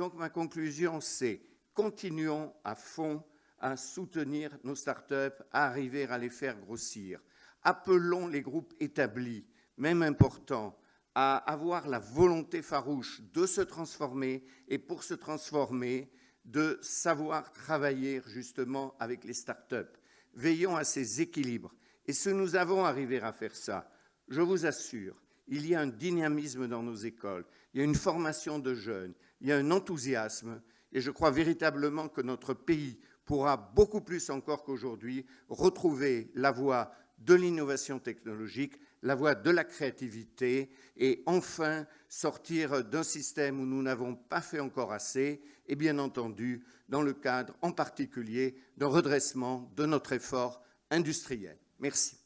Donc ma conclusion, c'est continuons à fond à soutenir nos start-up, à arriver à les faire grossir. Appelons les groupes établis, même importants, à avoir la volonté farouche de se transformer et pour se transformer, de savoir travailler justement avec les start-up. Veillons à ces équilibres. Et si nous avons arrivé à faire ça, je vous assure, il y a un dynamisme dans nos écoles, il y a une formation de jeunes, il y a un enthousiasme, et je crois véritablement que notre pays pourra beaucoup plus encore qu'aujourd'hui retrouver la voie de l'innovation technologique, la voie de la créativité et enfin sortir d'un système où nous n'avons pas fait encore assez et bien entendu dans le cadre en particulier d'un redressement de notre effort industriel. Merci.